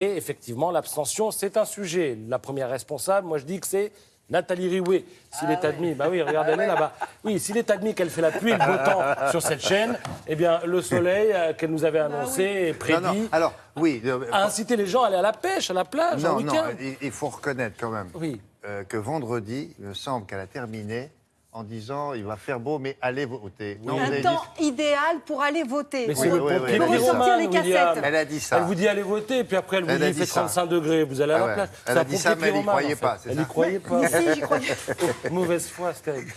Et effectivement, l'abstention, c'est un sujet. La première responsable, moi je dis que c'est Nathalie Rioué. S'il est admis, bah oui, regardez-la là-bas. Oui, s'il est admis qu'elle fait la pluie et le beau temps sur cette chaîne, eh bien, le soleil euh, qu'elle nous avait annoncé et Non, prédit non, alors, oui. euh, a incité les gens à aller à la pêche, à la plage, non, non, week-end. il, il faut reconnaître quand même Oui. euh, que vendredi, il me semble qu'elle a terminé en disant il va faire beau, mais allez voter. Non, Un temps dit- idéal pour aller voter. Mais c'est Oui, le oui, oui, ressortir les cassettes. Elle a dit ça. Elle vous dit allez voter, et puis après elle vous Elle dit il fait dit ça. 35 degrés, vous allez à Ah la plage. Elle a dit ça, mais elle y pyromane, croyait pas, Elle ça. y croyait pas. Croyais. Mauvaise foi, terrible.